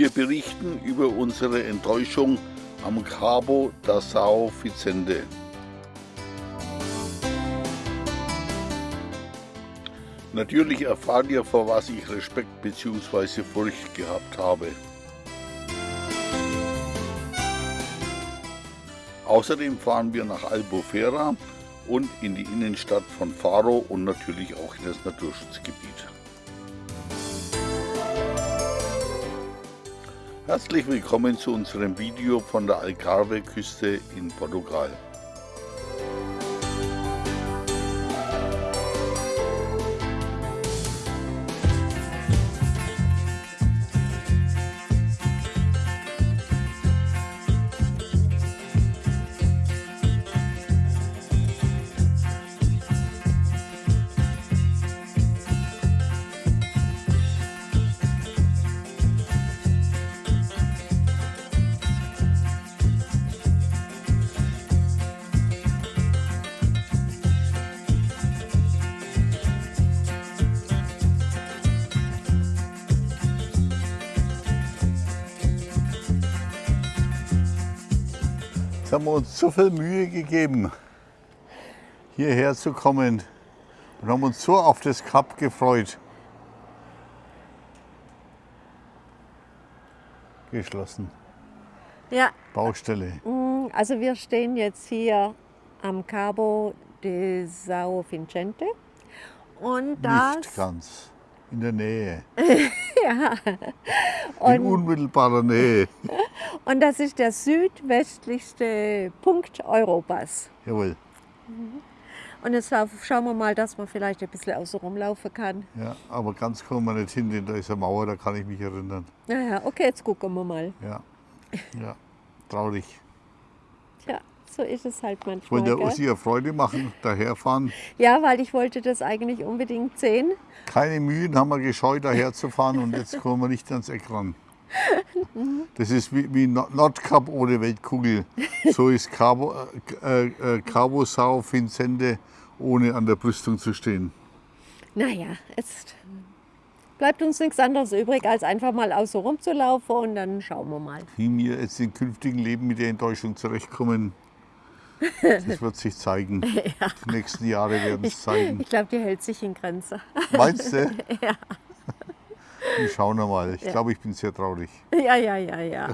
Wir berichten über unsere Enttäuschung am Cabo da São Vicente. Natürlich erfahrt ihr, vor was ich Respekt bzw. Furcht gehabt habe. Außerdem fahren wir nach Albufera und in die Innenstadt von Faro und natürlich auch in das Naturschutzgebiet. Herzlich willkommen zu unserem Video von der Algarve-Küste in Portugal. Jetzt haben wir uns so viel Mühe gegeben, hierher zu kommen und haben uns so auf das Kap gefreut. Geschlossen. Ja. Baustelle. Mm, also wir stehen jetzt hier am Cabo de São Vicente und das Nicht ganz. In der Nähe. ja. In unmittelbarer Nähe. Und das ist der südwestlichste Punkt Europas. Jawohl. Und jetzt schauen wir mal, dass man vielleicht ein bisschen außen rumlaufen kann. Ja, aber ganz kommen wir nicht hin, denn da ist eine Mauer, da kann ich mich erinnern. Naja, okay, jetzt gucken wir mal. Ja, ja, traurig. Tja, so ist es halt manchmal. wollte der? Ussi eine Freude machen, daherfahren. Ja, weil ich wollte das eigentlich unbedingt sehen. Keine Mühen haben wir gescheut, daher zu fahren und jetzt kommen wir nicht ans Eck ran. Das ist wie, wie No- Nordkap ohne Weltkugel. So ist Cabo, äh, äh, Cabo Sao Vicente ohne an der Brüstung zu stehen. Naja, jetzt bleibt uns nichts anderes übrig, als einfach mal außen rumzulaufen und dann schauen wir mal. Wie wir jetzt im künftigen Leben mit der Enttäuschung zurechtkommen, das wird sich zeigen. Die nächsten Jahre werden es zeigen. Ich glaube, die hält sich in Grenze. Meinst du? Ja. Wir schauen wir mal. Ich glaube, ich bin sehr traurig. Ja, ja, ja, ja.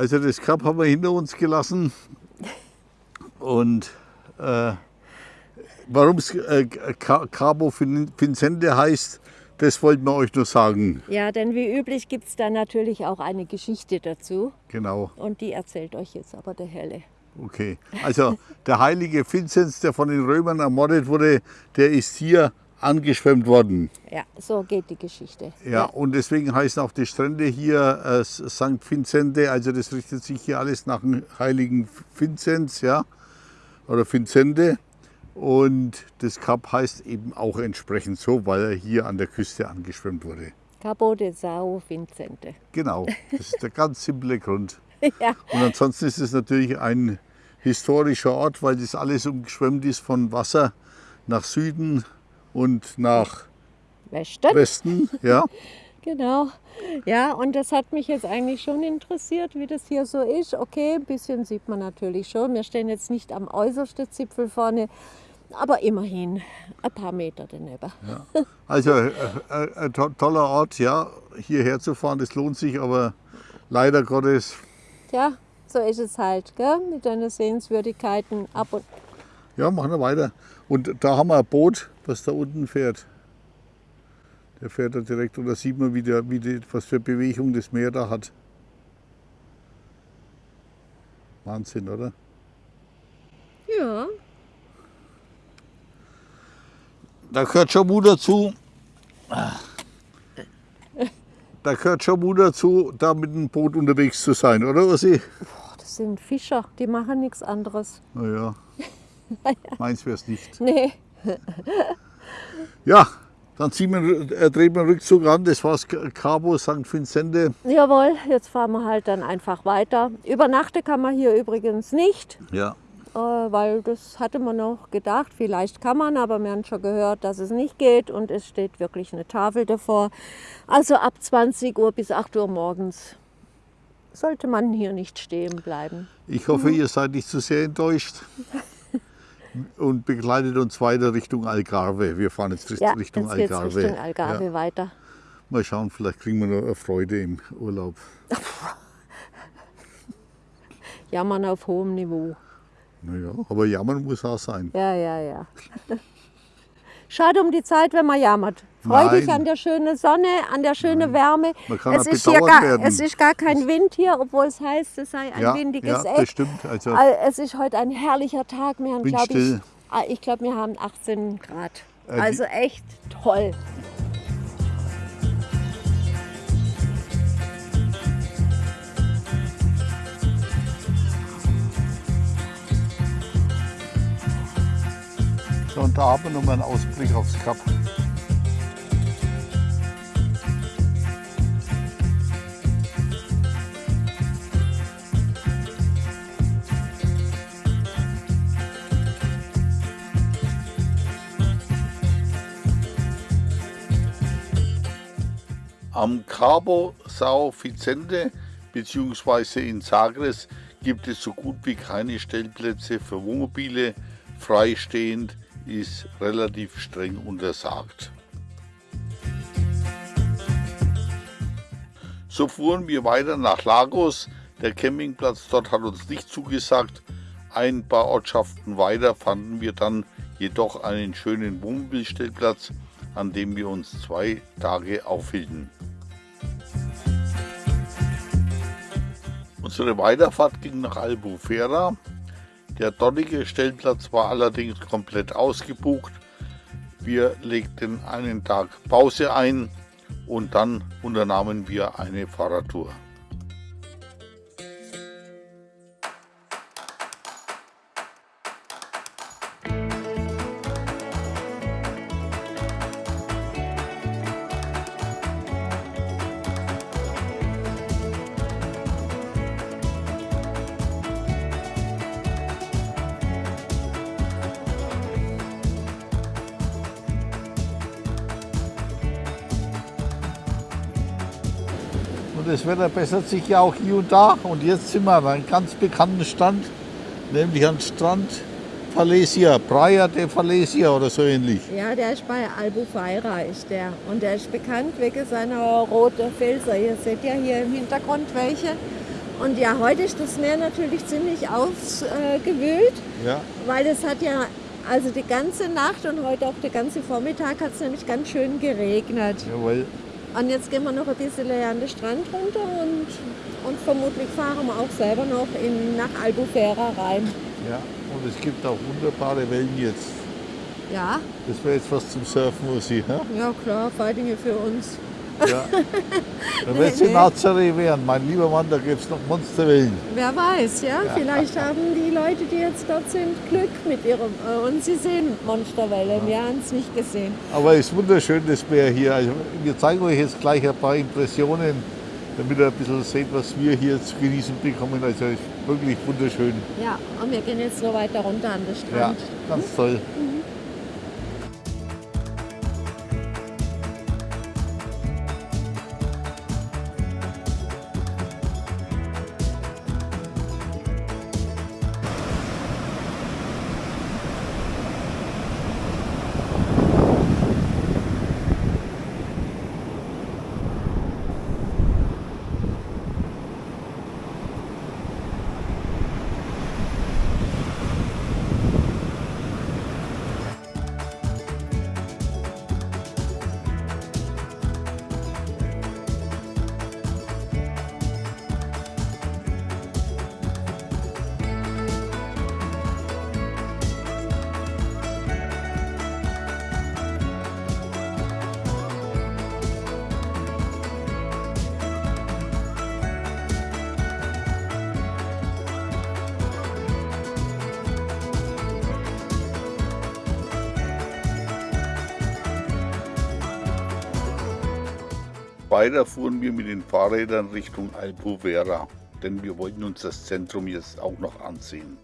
Also das Kap haben wir hinter uns gelassen. Und äh, warum es äh, Ca- Cabo Vicente heißt, das wollten wir euch nur sagen. Ja, denn wie üblich gibt es da natürlich auch eine Geschichte dazu. Genau, Und die erzählt euch jetzt aber der Helle. okay. Also der heilige Vinzenz, der von den Römern ermordet wurde, der ist hier angeschwemmt worden. Ja, so geht die Geschichte. Ja, und deswegen heißen auch die Strände hier äh, St. Vincente, also das richtet sich hier alles nach dem heiligen Vinzenz, ja, oder Vincente. Und das Kap heißt eben auch entsprechend so, weil er hier an der Küste angeschwemmt wurde. Cabo de Sao Vincente. Genau, das ist der ganz simple Grund. ja, Und ansonsten ist es natürlich ein historischer Ort, weil das alles umgeschwemmt ist von Wasser nach Süden und nach Westen. Westen. Ja, Genau. Ja, und das hat mich jetzt eigentlich schon interessiert, wie das hier so ist. Okay, ein bisschen sieht man natürlich schon. Wir stehen jetzt nicht am äußersten Zipfel vorne, aber immerhin ein paar Meter daneben. also äh, äh, ein to toller Ort, ja, hierher zu fahren, das lohnt sich, aber leider Gottes, Ja, so ist es halt, gell? mit deinen Sehenswürdigkeiten ab und ja, machen wir weiter. Und da haben wir ein Boot, was da unten fährt. Der fährt da direkt und da sieht man, wie, der, wie die, was für Bewegung das Meer da hat. Wahnsinn, oder? Ja, Da gehört schon Mut dazu. Da gehört schon Mut dazu, da mit dem Boot unterwegs zu sein, oder? Boah, das sind Fischer, die machen nichts anderes. Naja, meins wäre es nicht. Nee, Ja, dann ziehen wir, äh, drehen wir den Rückzug an. Das war Cabo St. Vincente. jawohl, jetzt fahren wir halt dann einfach weiter. Übernachten kann man hier übrigens nicht. Ja. äh, weil das hatte man noch gedacht, vielleicht kann man, aber wir haben schon gehört, dass es nicht geht und es steht wirklich eine Tafel davor. Also ab 20 Uhr bis 8 Uhr morgens sollte man hier nicht stehen bleiben. Ich hoffe, ihr seid nicht zu sehr enttäuscht. Und begleitet uns weiter Richtung Algarve. Wir fahren jetzt Ja, Richtung jetzt Algarve. Richtung Algarve Ja. weiter. Mal schauen, vielleicht kriegen wir noch eine Freude im Urlaub. Jammern auf hohem Niveau. Naja, aber jammern muss auch sein. Ja, ja, ja. Schade um die Zeit, wenn man jammert. Freu dich Nein. an der schönen Sonne, an der schönen Wärme. Man kann es, ist hier gar, werden. es ist gar kein Wind hier, obwohl es heißt, es sei ein ja, windiges ja, Eck. das stimmt. Also, Al- Es ist heute ein herrlicher Tag. Wir haben, glaube ich, ah, ich glaube, wir haben 18 Grad. Äh, Also echt toll. so, und da haben wir nochmal einen Ausblick aufs Kap. Am Cabo Sao Vicente bzw. in Sagres gibt es so gut wie keine Stellplätze für Wohnmobile. Freistehend ist relativ streng untersagt. So fuhren wir weiter nach Lagos. Der Campingplatz dort hat uns nicht zugesagt. Ein paar Ortschaften weiter fanden wir dann jedoch einen schönen Wohnmobilstellplatz, an dem wir uns zwei Tage aufhielten. Unsere Weiterfahrt ging nach Albufera. Der dortige Stellplatz war allerdings komplett ausgebucht. Wir legten einen Tag Pause ein und dann unternahmen wir eine Fahrradtour. Wetter bessert sich ja auch hier und da. Und jetzt sind wir an einem ganz bekannten Stand, nämlich am Strand Falesia, Praia de Falesia oder so ähnlich. Ja, der ist bei Albufeira ist der. Und der ist bekannt wegen seiner roten Felser. Ihr seht ja hier im Hintergrund welche. Und ja, heute ist das Meer natürlich ziemlich ausgewühlt, Ja. weil es hat ja also die ganze Nacht und heute auch den ganzen Vormittag hat es nämlich ganz schön geregnet. Jawohl. Und jetzt gehen wir noch ein bisschen an den Strand runter und, und vermutlich fahren wir auch selber noch in, nach Albufera rein. Ja. Und es gibt auch wunderbare Wellen jetzt. Ja, Das wäre jetzt was zum Surfen, Ossi. Ja? ja klar, Feitinge für uns. Ja. Wenn wir jetzt in Nazaré wären, mein lieber Mann, da gäbe es noch Monsterwellen. Wer weiß, ja? Vielleicht haben die Leute, die jetzt dort sind, Glück mit ihrem. Äh, und sie sehen Monsterwellen. Wir haben es nicht gesehen. Aber es ist wunderschön, das Meer hier. Also, wir zeigen euch jetzt gleich ein paar Impressionen, damit ihr ein bisschen seht, was wir hier zu genießen bekommen. Also es ist wirklich wunderschön. Ja, und wir gehen jetzt noch weiter runter an den Ja, Strand. ganz toll. Weiter fuhren wir mit den Fahrrädern Richtung Albuvera, denn wir wollten uns das Zentrum jetzt auch noch ansehen.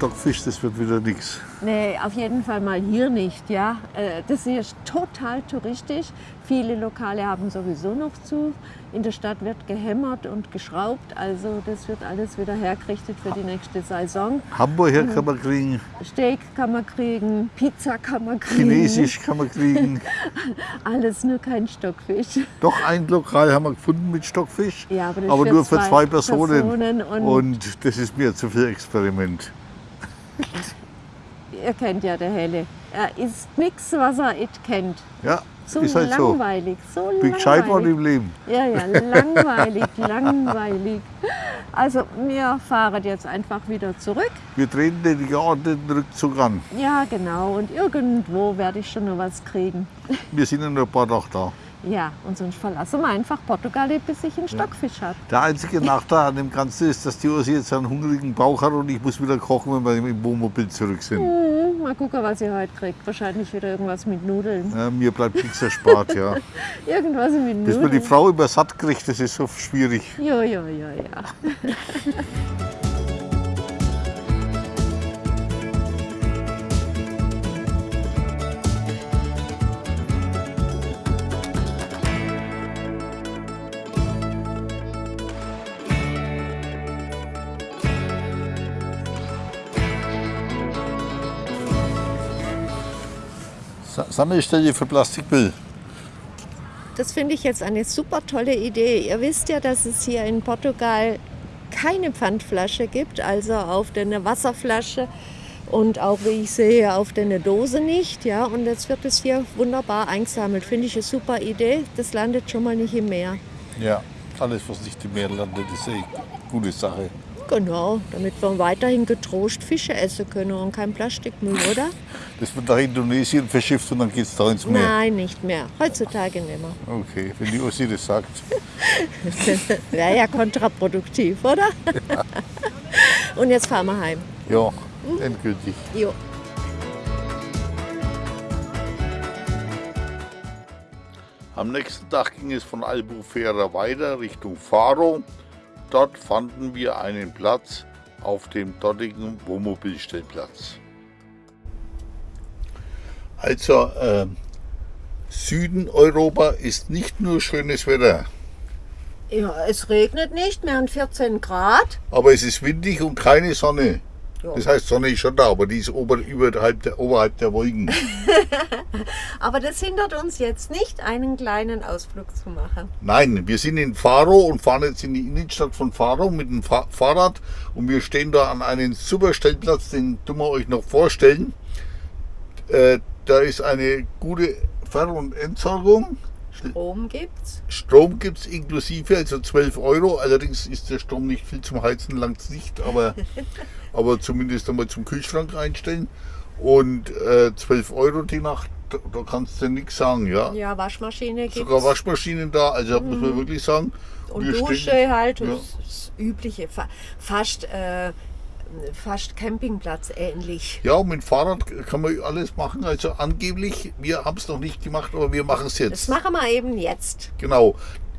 Stockfisch, das wird wieder nichts. Nee, auf jeden Fall mal hier nicht, ja. Äh, Das hier ist total touristisch. Viele Lokale haben sowieso noch zu. In der Stadt wird gehämmert und geschraubt. Also das wird alles wieder hergerichtet für die nächste Saison. Hamburger kann man kriegen, Steak kann man kriegen, Pizza kann man kriegen. Chinesisch kann man kriegen. Alles nur kein Stockfisch. Doch ein Lokal haben wir gefunden mit Stockfisch, Ja, aber das aber für nur für zwei zwei Personen. Personen und- und das ist mir zu viel Experiment. Ihr kennt ja der Helle. Er isst nichts, was er nicht kennt. Ja, So ist halt so. langweilig, so Bin gescheit worden im Leben. Ja, ja, langweilig, langweilig. Also wir fahren jetzt einfach wieder zurück. Wir treten den geordneten Rückzug an. Ja, genau. Und irgendwo werde ich schon noch was kriegen. Wir sind in ein paar Tage da. Ja, und sonst verlassen wir einfach Portugal, bis ich einen Stockfisch habe. Der einzige Nachteil an dem Ganzen ist, dass die Ursi jetzt einen hungrigen Bauch hat und ich muss wieder kochen, wenn wir im Wohnmobil zurück sind. Hm, mal gucken, was ihr heute kriegt. Wahrscheinlich wieder irgendwas mit Nudeln. Ja, mir bleibt nichts erspart, ja. Irgendwas mit Bis man die Nudeln. Frau übersatt kriegt, das ist so schwierig. Ja, ja, ja, ja. Sammelstelle für Plastikmüll. Das finde ich jetzt eine super tolle Idee. Ihr wisst ja, dass es hier in Portugal keine Pfandflasche gibt, also auf der Wasserflasche und auch, wie ich sehe, auf der Dose nicht. Ja? Und jetzt wird es hier wunderbar eingesammelt. Finde ich eine super Idee. Das landet schon mal nicht im Meer. Ja, alles, was nicht im Meer landet, ist eine gute Sache. Genau, damit wir weiterhin getrost Fische essen können und kein Plastikmüll, oder? Das wird nach Indonesien verschifft und dann geht es da ins Meer. Nein, nicht mehr. Heutzutage nicht mehr. Okay, wenn die Ossi das sagt. Wäre ja kontraproduktiv, oder? Und jetzt fahren wir heim. Ja, endgültig. Jo. Am nächsten Tag ging es von Albufera weiter Richtung Faro. Dort fanden wir einen Platz auf dem dortigen Wohnmobilstellplatz. Also äh, Süden Europa ist nicht nur schönes Wetter, Ja, es regnet nicht, wir haben 14 Grad. aber es ist windig und keine Sonne. Ja. Das heißt, Sonne ist schon da, aber die ist ober, überhalb der, oberhalb der Wolken. Aber das hindert uns jetzt nicht, einen kleinen Ausflug zu machen. Nein, wir sind in Faro und fahren jetzt in die Innenstadt von Faro mit dem Fa Fahrrad und wir stehen da an einem super Stellplatz, den tun wir euch noch vorstellen. Äh, da ist eine gute Ver- und Entsorgung. Strom gibt's. Strom gibt es inklusive, also 12 Euro. Allerdings ist der Strom nicht viel zum Heizen, langt nicht, aber, aber zumindest einmal zum Kühlschrank einstellen. Und äh, 12 Euro die Nacht, da, da kannst du nichts sagen, ja. Ja, Waschmaschine gibt's. Sogar Waschmaschinen da, also muss man wirklich sagen. und wir Dusche stehen- halt, Ja. das, Übliche. Fa fast, äh, fast Campingplatz ähnlich. Ja, mit dem Fahrrad kann man alles machen. Also angeblich, wir haben es noch nicht gemacht, aber wir machen es Das jetzt. machen wir eben jetzt. Genau.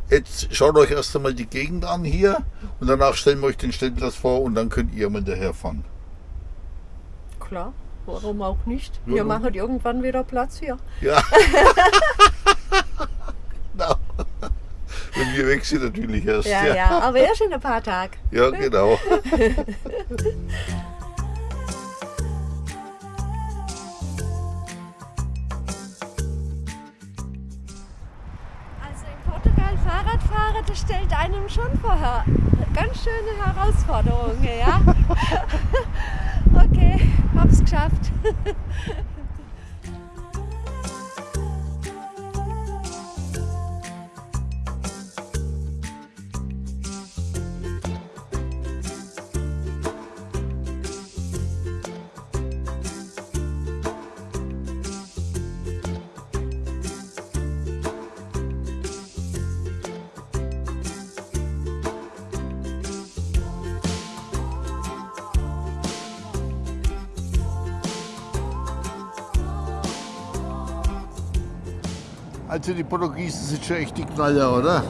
Jetzt schaut euch erst einmal die Gegend an hier und danach stellen wir euch den Stellplatz vor und dann könnt ihr mal daherfahren. Klar, warum auch nicht? Wir Ja. machen irgendwann wieder Platz hier. Ja. Wenn wir weg sind natürlich erst. Ja, ja, aber erst in ein paar Tagen. Ja, genau. Also in Portugal Fahrradfahren, das stellt einem schon vor her- ganz schöne Herausforderungen, ja? okay, hab's geschafft. Also die Portugiesen sind schon echt die Knaller, oder?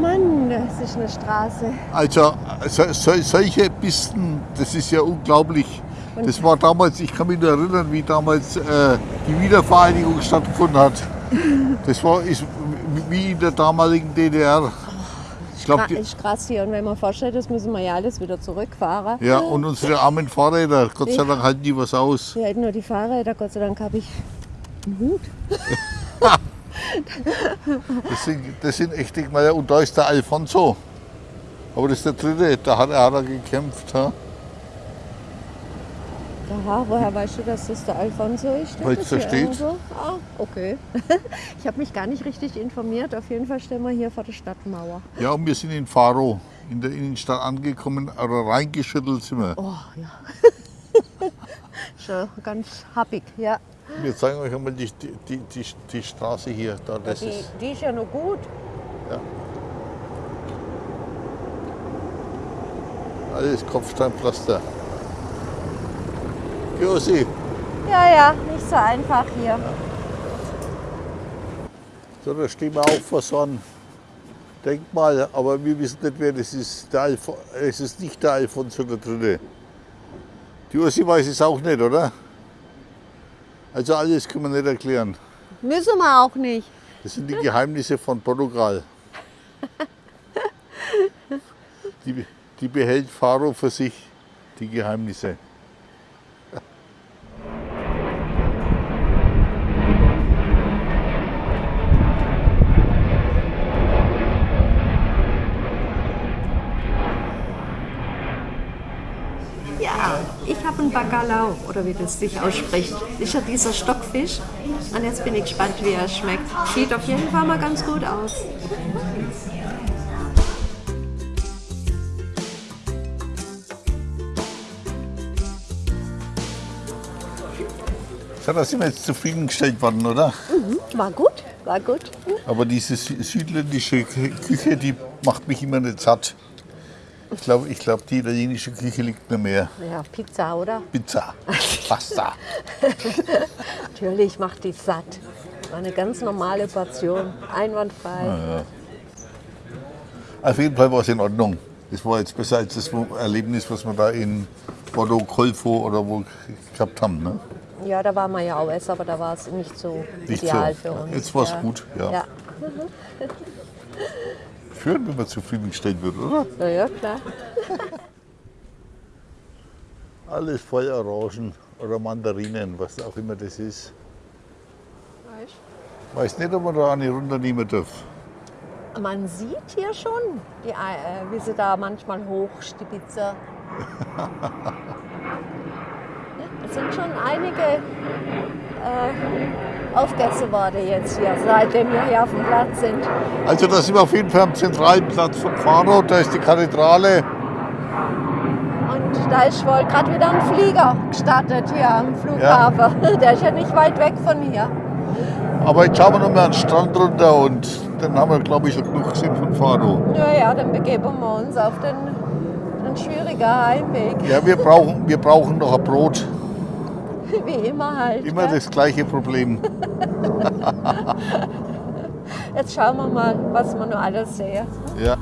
Mann, das ist eine Straße. Also so, so, solche Pisten, das ist ja unglaublich. Das war damals, ich kann mich nur erinnern, wie damals äh, die Wiedervereinigung stattgefunden hat. Das war ist wie in der damaligen DDR. Ich glaube, Gra ist krass hier. Und wenn man vorstellt, das müssen wir ja alles wieder zurückfahren. ja, und unsere armen Fahrräder, Gott sei Dank halten die was aus. Wir hätten nur die Fahrräder, Gott sei Dank habe ich einen Hut. Das sind, das sind echte Knaller. Und da ist der Alfonso. Aber das ist der dritte, da hat er, hat er gekämpft. Ha? Aha, woher weißt du, dass das der Alfonso ist? Weil's das da steht. Ah, okay. Ich habe mich gar nicht richtig informiert. Auf jeden Fall stehen wir hier vor der Stadtmauer. Ja, und wir sind in Faro, in der Innenstadt angekommen, aber reingeschüttelt sind wir. Oh ja. Schon ganz happig, ja. Wir zeigen euch einmal die, die, die, die Straße hier. Da, das Die, ist, die ist ja noch gut. alles Kopfsteinpflaster. Josi, Ja, ja, nicht so einfach hier. so, da stehen wir auch vor so einem Denkmal, aber wir wissen nicht, wer das ist. Der es ist nicht der Alfonso der Dritte. Die Josi weiß es auch nicht, oder? Also alles können wir nicht erklären. Müssen wir auch nicht. Das sind die Geheimnisse von Portugal. Die, die behält Faro für sich, die Geheimnisse. Bacalao oder wie das sich ausspricht. Ist ja dieser Stockfisch. Und jetzt bin ich gespannt, wie er schmeckt. Sieht auf jeden Fall mal ganz gut aus. So, da sind wir jetzt zufriedengestellt worden, oder? Mhm, war gut, war gut. Mhm. Aber diese südländische Küche, die macht mich immer nicht satt. Ich glaube, ich glaub, die italienische Küche liegt mir mehr. Ja, Pizza, oder? Pizza, Pasta. Natürlich macht die satt. War eine ganz normale Portion, einwandfrei. Auf jeden Fall war es in Ordnung. Das war jetzt besser als das Erlebnis, was wir da in Bordeaux, Colfo oder wo gehabt haben. Ne? Ja, da waren wir ja auch essen, aber da war es nicht so Nicht ideal so. für uns. Jetzt war's ja. gut, ja. ja. Schön, wenn man zufriedengestellt wird, oder? Ja, ja, klar. Alles Feuerorangen oder Mandarinen, was auch immer das ist. Weiß nicht, ob man da eine runternehmen darf. Man sieht hier schon, die, äh, wie sie da manchmal hochstibitzen. es sind schon einige äh, Aufgäste jetzt hier, seitdem wir hier auf dem Platz sind. Also da sind wir auf jeden Fall am zentralen Platz von Faro, da ist die Kathedrale. Und da ist wohl gerade wieder ein Flieger gestartet hier am Flughafen. Der ist ja nicht weit weg von hier. Aber jetzt schauen wir noch mal an den Strand runter und dann haben wir, glaube ich, schon genug gesehen von Faro. Ja, ja, dann begeben wir uns auf den, den schwierigen Heimweg. Ja, wir brauchen, wir brauchen noch ein Brot. Wie immer halt. Immer gell? das gleiche Problem. Jetzt schauen wir mal, was wir noch alles sehen. Ja.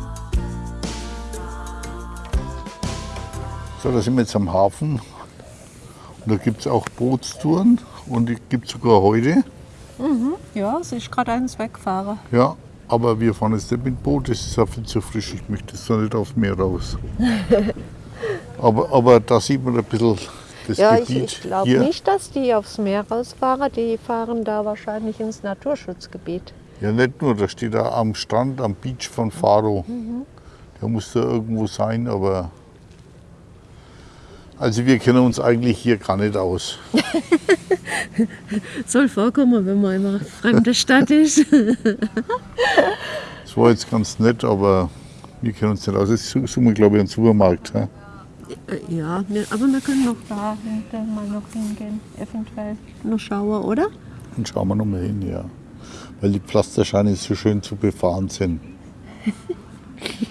So, da sind wir jetzt am Hafen. Und da gibt es auch Bootstouren und die gibt es sogar heute. Ja, es ist gerade eins weggefahren. Ja, aber wir fahren jetzt nicht mit Boot, das ist ja viel zu frisch. Ich möchte jetzt noch nicht aufs Meer raus. aber, aber da sieht man ein bisschen das Ja, ich, Gebiet ich glaube hier. nicht, dass die aufs Meer rausfahren. Die fahren da wahrscheinlich ins Naturschutzgebiet. Ja, nicht nur, da steht da am Strand, am Beach von Faro. Mhm. Der muss da irgendwo sein, aber. Also, wir kennen uns eigentlich hier gar nicht aus. Soll vorkommen, wenn man in einer fremden Stadt ist. Das war jetzt ganz nett, aber wir kennen uns nicht aus. Jetzt suchen wir, glaube ich, einen Supermarkt. hä? Ja, ne, aber wir können noch da hinten mal noch hingehen. Eventuell noch schauen, oder? Dann schauen wir noch mal hin, ja. Weil die Pflastersteine so schön zu befahren sind.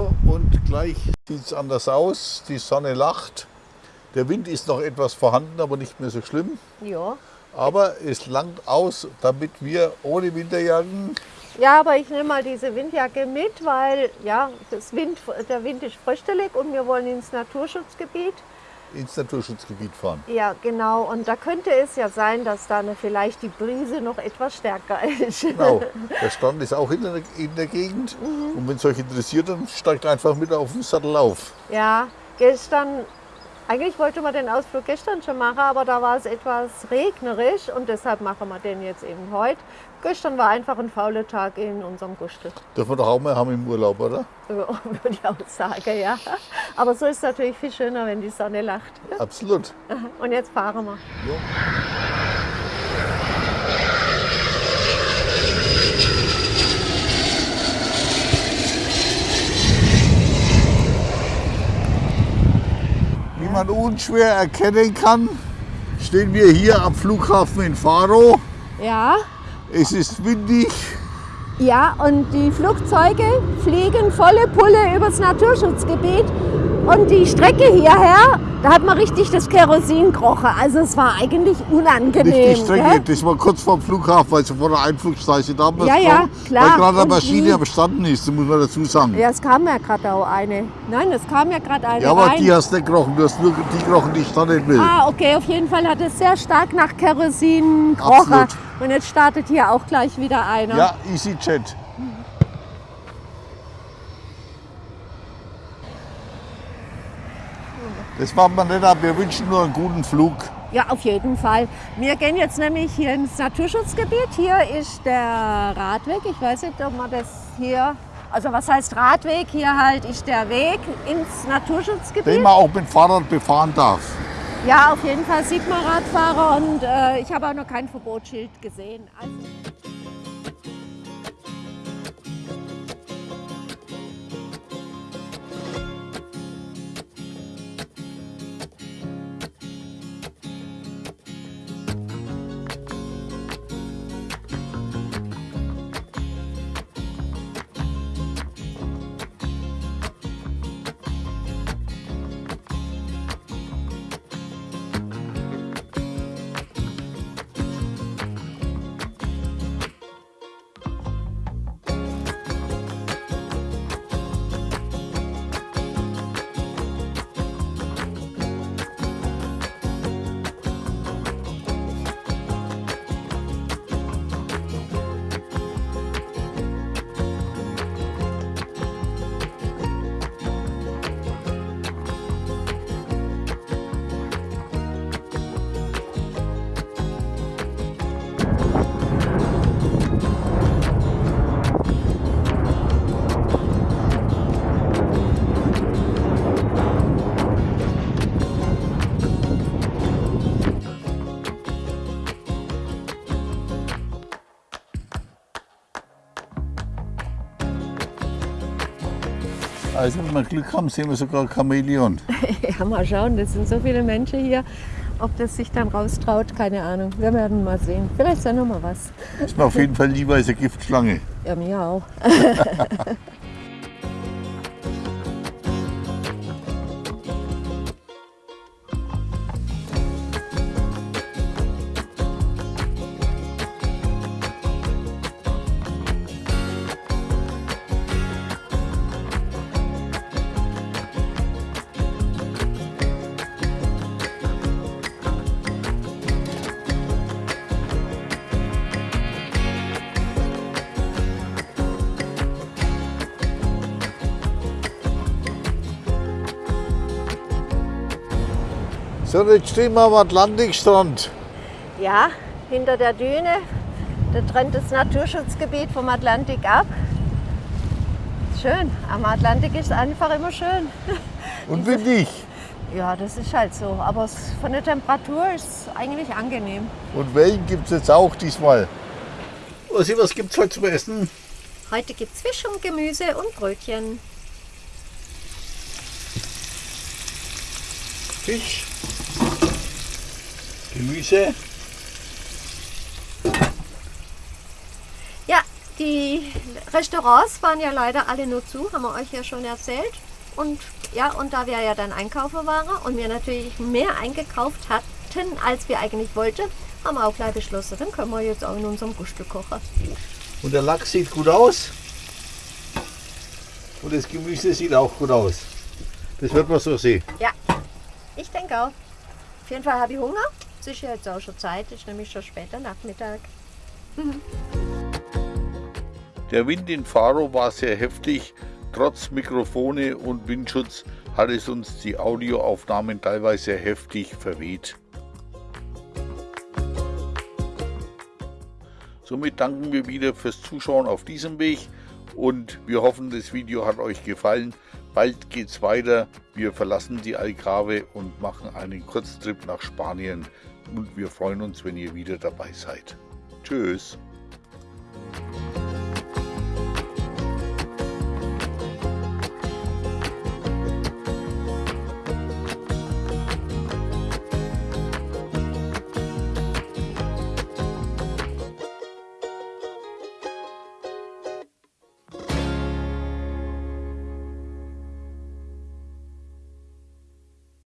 So, und gleich sieht es anders aus. Die Sonne lacht. Der Wind ist noch etwas vorhanden, aber nicht mehr so schlimm. Ja. Aber es langt aus, damit wir ohne Winterjacken Ja, aber ich nehme mal diese Windjacke mit, weil ja, das Wind, der Wind ist fröstelig und wir wollen ins Naturschutzgebiet. Ins Naturschutzgebiet fahren. Ja, genau. Und da könnte es ja sein, dass da eine, vielleicht die Brise noch etwas stärker ist. Genau, der Stand ist auch in der, in der Gegend. Und wenn es euch interessiert, dann steigt einfach mit auf den Sattel auf. Ja, gestern, eigentlich wollte man den Ausflug gestern schon machen, aber da war es etwas regnerisch und deshalb machen wir den jetzt eben heute. Gestern war einfach ein fauler Tag in unserem Gustel. Dürfen wir doch auch mal haben im Urlaub, oder? Würde ich auch sagen, ja. Aber so ist es natürlich viel schöner, wenn die Sonne lacht. Absolut. Und jetzt fahren wir. Man unschwer erkennen kann, stehen wir hier am Flughafen in Faro. Ja, Es ist windig. Ja, und die Flugzeuge fliegen volle Pulle übers Naturschutzgebiet. Und die Strecke hierher, da hat man richtig das Kerosin gerochen. Also es war eigentlich unangenehm. Nicht die Strecke, gell? das war kurz vor dem Flughafen, also vor der Einflugschneise damals. Ja, ja, klar. Weil gerade eine Maschine die- am Standen ist, das muss man dazu sagen. Ja, es kam ja gerade auch eine. Nein, es kam ja gerade eine Ja, aber rein. die hast du nicht gerochen, du hast nur die gerochen, die ich da nicht will. Ah, okay, auf jeden Fall hat es sehr stark nach Kerosin gerochen. Absolut. Und jetzt startet hier auch gleich wieder einer. Ja, EasyJet. Das machen wir nicht ab, wir wünschen nur einen guten Flug. Ja, auf jeden Fall. Wir gehen jetzt nämlich hier ins Naturschutzgebiet. Hier ist der Radweg. Ich weiß nicht, ob man das hier. Also was heißt Radweg? Hier halt ist der Weg ins Den Naturschutzgebiet. man auch mit Fahrrad befahren darf. Ja, auf jeden Fall sieht man Radfahrer und äh, ich habe auch noch kein Verbotsschild gesehen. Also Also wenn wir Glück haben, sehen wir sogar Chamäleon. Ja, mal schauen, das sind so viele Menschen hier. Ob das sich dann raustraut, keine Ahnung. Wir werden mal sehen. Vielleicht ist ja noch mal was. Ist mir auf jeden Fall lieber als eine Giftschlange. Ja, mir auch. So, jetzt stehen wir am Atlantikstrand. Ja, hinter der Düne, da trennt das Naturschutzgebiet vom Atlantik ab. Schön, am Atlantik ist einfach immer schön. Und windig. Ja, das ist halt so. Aber es- von der Temperatur ist es eigentlich angenehm. Und Wellen gibt es jetzt auch diesmal. Ossi, was gibt es heute zum Essen? Heute gibt es Fisch und Gemüse und Brötchen. Fisch, Gemüse. Ja, die Restaurants waren ja leider alle nur zu, haben wir euch ja schon erzählt. Und ja, und da wir ja dann einkaufen waren und wir natürlich mehr eingekauft hatten, als wir eigentlich wollten, haben wir auch gleich beschlossen, dann können wir jetzt auch in unserem Gustel kochen. Und der Lachs sieht gut aus. Und das Gemüse sieht auch gut aus. Das wird man so sehen. Ja, ich denke auch. Auf jeden Fall habe ich Hunger. Es ist ja jetzt auch schon Zeit, es ist nämlich schon später Nachmittag. Der Wind in Faro war sehr heftig. Trotz Mikrofone und Windschutz hat es uns die Audioaufnahmen teilweise heftig verweht. Somit danken wir wieder fürs Zuschauen auf diesem Weg und wir hoffen, das Video hat euch gefallen. Bald geht's weiter. Wir verlassen die Algarve und machen einen Kurztrip nach Spanien und wir freuen uns, wenn ihr wieder dabei seid. Tschüss.